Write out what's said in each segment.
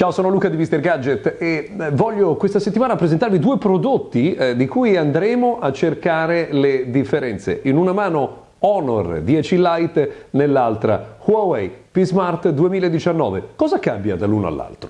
Ciao, sono Luca di Mister Gadget e eh, voglio questa settimana presentarvi due prodotti eh, di cui andremo a cercare le differenze. In una mano Honor 10 Lite, nell'altra Huawei P Smart 2019. Cosa cambia dall'uno all'altro?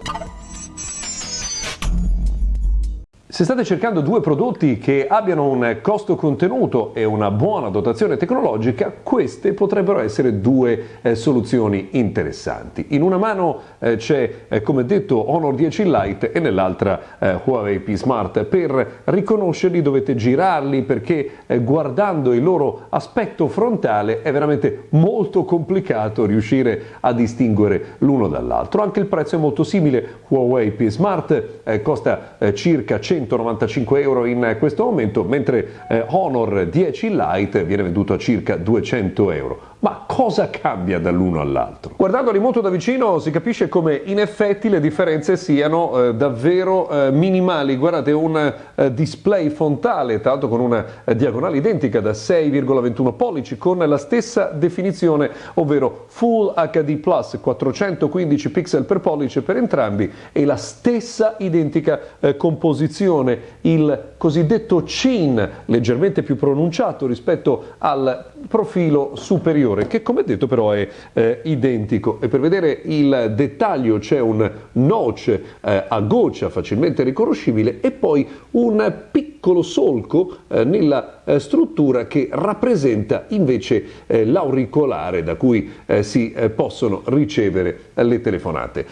Se state cercando due prodotti che abbiano un costo contenuto e una buona dotazione tecnologica, queste potrebbero essere due eh, soluzioni interessanti. In una mano eh, c'è, eh, come detto, Honor 10 Lite e nell'altra eh, Huawei P Smart. Per riconoscerli dovete girarli perché eh, guardando il loro aspetto frontale è veramente molto complicato riuscire a distinguere l'uno dall'altro. Anche il prezzo è molto simile. Huawei P Smart eh, costa circa 100 195 euro in questo momento, mentre eh, Honor 10 Lite viene venduto a circa 200 euro. Ma cosa cambia dall'uno all'altro? Guardandoli molto da vicino si capisce come in effetti le differenze siano eh, davvero eh, minimali. Guardate un eh, display frontale, tra l'altro con una eh, diagonale identica da 6,21 pollici, con la stessa definizione, ovvero Full HD Plus, 415 pixel per pollice per entrambi e la stessa identica eh, composizione, il cosiddetto chin, leggermente più pronunciato rispetto al profilo superiore superiore che come detto però è eh, identico. E per vedere il dettaglio c'è un noce eh, a goccia facilmente riconoscibile e poi un piccolo solco eh, nella struttura che rappresenta invece eh, l'auricolare da cui eh, si possono ricevere le telefonate.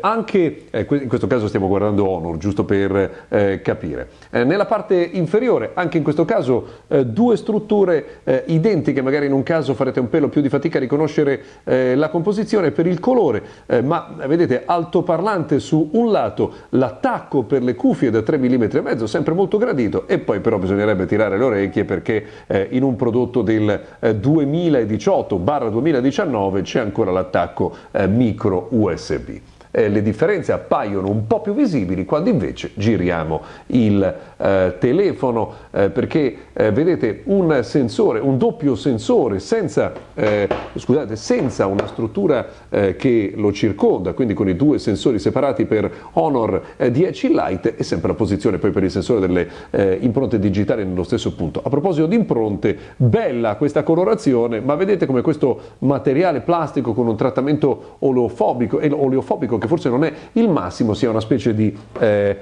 anche in questo caso stiamo guardando Honor giusto per capire. nella parte inferiore anche in questo caso due strutture identiche magari in un caso farete un pelo più di fatica a riconoscere eh, la composizione per il colore, eh, ma vedete altoparlante su un lato, l'attacco per le cuffie da 3 mm e mezzo, sempre molto gradito, e poi però bisognerebbe tirare le orecchie perché eh, in un prodotto del 2018-2019 eh, c'è ancora l'attacco eh, micro USB eh, le differenze appaiono un po' più visibili quando invece giriamo il eh, telefono eh, perché eh, vedete un sensore, un doppio sensore senza, eh, scusate, senza una struttura eh, che lo circonda, quindi con i due sensori separati per Honor 10 Lite e sempre la posizione poi per il sensore delle impronte digitali nello stesso punto. A proposito di impronte, bella questa colorazione, ma vedete come questo materiale plastico con un trattamento oleofobico, oleofobico che forse non è il massimo, sia una specie di eh,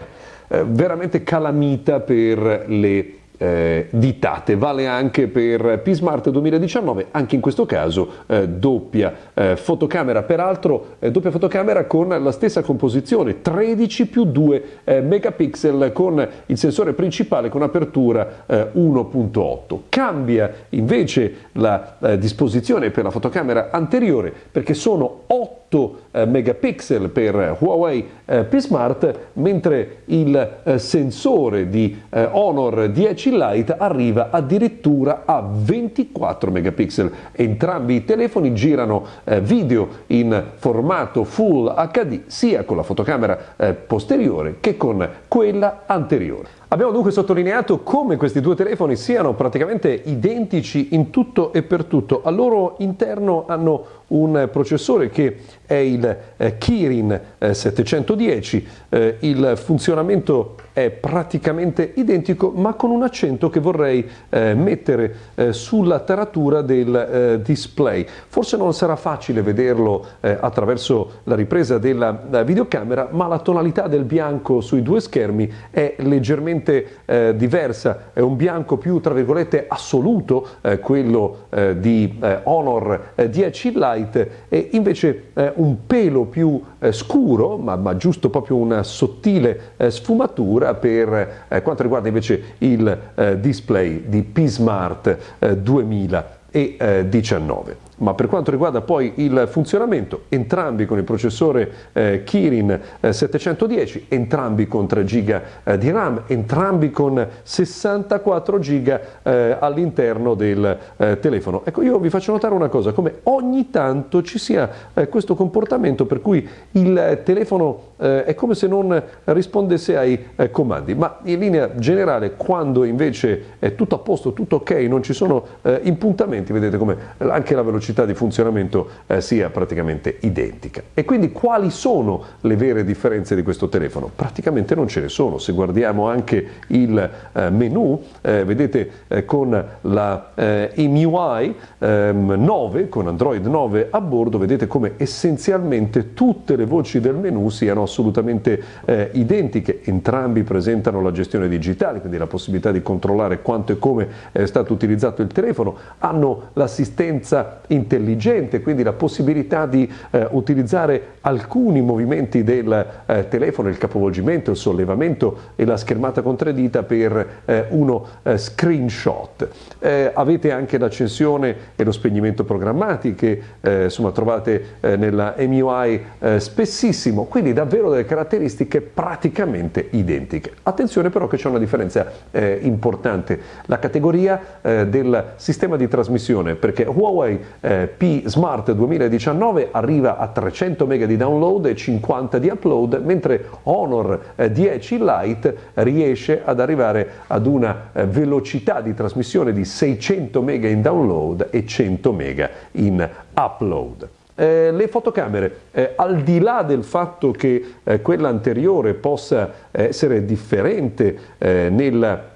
eh, veramente calamita per le eh, ditate, vale anche per P-Smart 2019, anche in questo caso eh, doppia eh, fotocamera, peraltro eh, doppia fotocamera con la stessa composizione, 13 più 2 eh, megapixel con il sensore principale con apertura 1.8. Eh, Cambia invece la disposizione per la fotocamera anteriore perché sono 8 8 megapixel per Huawei eh, P Smart, mentre il sensore di Honor 10 Lite arriva addirittura a 24 megapixel. Entrambi i telefoni girano video in formato Full HD sia con la fotocamera posteriore che con quella anteriore. Abbiamo dunque sottolineato come questi due telefoni siano praticamente identici in tutto e per tutto. Al loro interno hanno un processore che è il eh, Kirin eh, 710, eh, il funzionamento è praticamente identico ma con un accento che vorrei eh, mettere eh, sulla taratura del eh, display. Forse non sarà facile vederlo attraverso la ripresa della videocamera ma la tonalità del bianco sui due schermi è leggermente diversa, è un bianco più tra virgolette assoluto, quello di Honor 10 Lite e invece un pelo più scuro ma, ma, giusto proprio una sottile sfumatura addirittura per eh, quanto riguarda invece il eh, display di P-Smart eh, 2019 ma per quanto riguarda poi il funzionamento, entrambi con il processore eh, Kirin eh, 710, entrambi con 3 GB eh, di RAM, entrambi con 64 GB eh, all'interno del eh, telefono. Ecco, io vi faccio notare una cosa, come ogni tanto ci sia eh, questo comportamento per cui il telefono è come se non rispondesse ai comandi, ma in linea generale quando invece è tutto a posto, tutto ok, non ci sono impuntamenti, vedete come anche la velocità velocità di funzionamento eh, sia praticamente identica. E quindi quali sono le vere differenze di questo telefono? Praticamente non ce ne sono. Se guardiamo anche il eh, menu, eh, vedete eh, con la EMUI ehm, 9, con Android 9 a bordo, vedete come essenzialmente tutte le voci del menu siano assolutamente eh, identiche. Entrambi presentano la gestione digitale, quindi la possibilità di controllare quanto e come è stato utilizzato il telefono, hanno l'assistenza intelligente, quindi la possibilità di eh, utilizzare alcuni movimenti del eh, telefono, il capovolgimento, il sollevamento e la schermata con tre dita per eh, uno eh, screenshot. Eh, avete anche l'accensione e lo spegnimento programmati che eh, insomma, trovate nella MUI spessissimo, quindi davvero delle caratteristiche praticamente identiche. Attenzione però che c'è una differenza importante, la categoria del sistema di trasmissione, perché Huawei P Smart 2019 arriva a 300 MB di download e 50 di upload, mentre Honor 10 Lite riesce ad arrivare ad una eh, velocità di trasmissione di 600 MB in download e 100 MB in upload. Eh, le fotocamere, eh, al di là del fatto che eh, quella anteriore possa essere differente eh, nella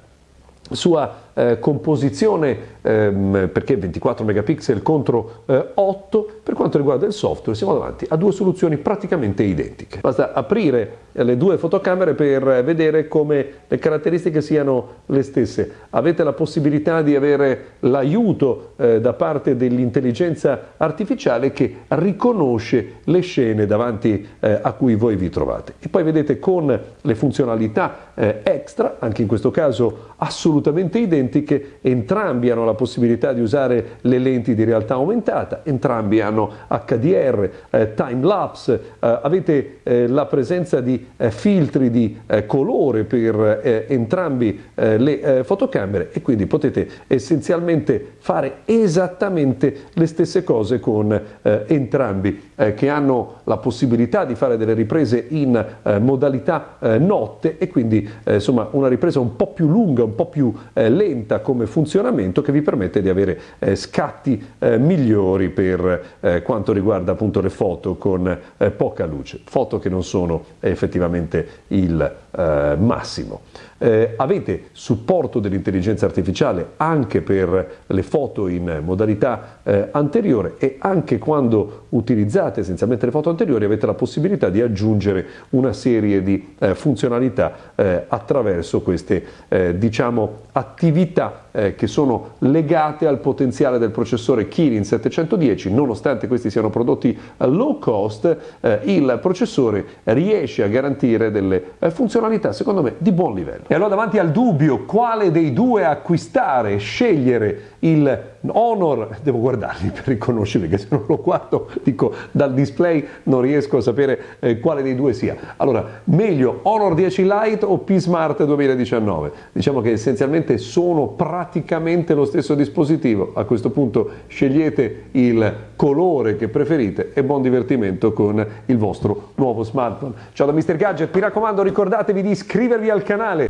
sua eh, composizione ehm, perché 24 megapixel contro eh, 8 per quanto riguarda il software siamo davanti a due soluzioni praticamente identiche. Basta aprire le due fotocamere per vedere come le caratteristiche siano le stesse. Avete la possibilità di avere l'aiuto eh, da parte dell'intelligenza artificiale che riconosce le scene davanti eh, a cui voi vi trovate. E poi vedete con le funzionalità eh, extra anche in questo caso assolutamente identiche identiche, entrambi hanno la possibilità di usare le lenti di realtà aumentata, entrambi hanno HDR, eh, time lapse, eh, avete eh, la presenza di eh, filtri di eh, colore per eh, entrambi le fotocamere e quindi potete essenzialmente fare esattamente le stesse cose con entrambi che hanno la possibilità di fare delle riprese in modalità notte e quindi insomma una ripresa un po' più lunga, un po' più lenta lenta come funzionamento che vi permette di avere eh, scatti eh, migliori per eh, quanto riguarda appunto le foto con eh, poca luce, foto che non sono effettivamente il eh, massimo. Eh, avete supporto dell'intelligenza artificiale anche per le foto in modalità eh, anteriore e anche quando utilizzate essenzialmente le foto anteriori avete la possibilità di aggiungere una serie di eh, funzionalità eh, attraverso queste eh, diciamo attività eh, che sono legate al potenziale del processore Kirin 710 nonostante questi siano prodotti low cost il processore riesce a garantire delle funzionalità secondo me di buon livello e allora davanti al dubbio quale dei due acquistare, scegliere il Honor, devo guardarli per riconoscerli, che se non lo guardo dico dal display non riesco a sapere eh, quale dei due sia. Allora, meglio Honor 10 Lite o P Smart 2019? Diciamo che essenzialmente sono praticamente lo stesso dispositivo, a questo punto scegliete il colore che preferite e buon divertimento con il vostro nuovo smartphone. Ciao da Mr. Gadget, mi raccomando ricordatevi di iscrivervi al canale.